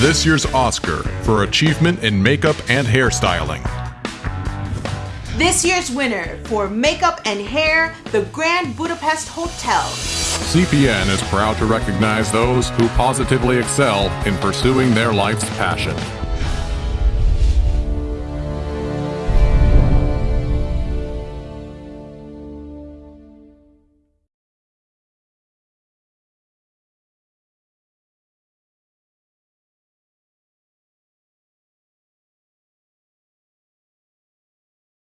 this year's Oscar for achievement in makeup and hairstyling. This year's winner for makeup and hair, the Grand Budapest Hotel. CPN is proud to recognize those who positively excel in pursuing their life's passion.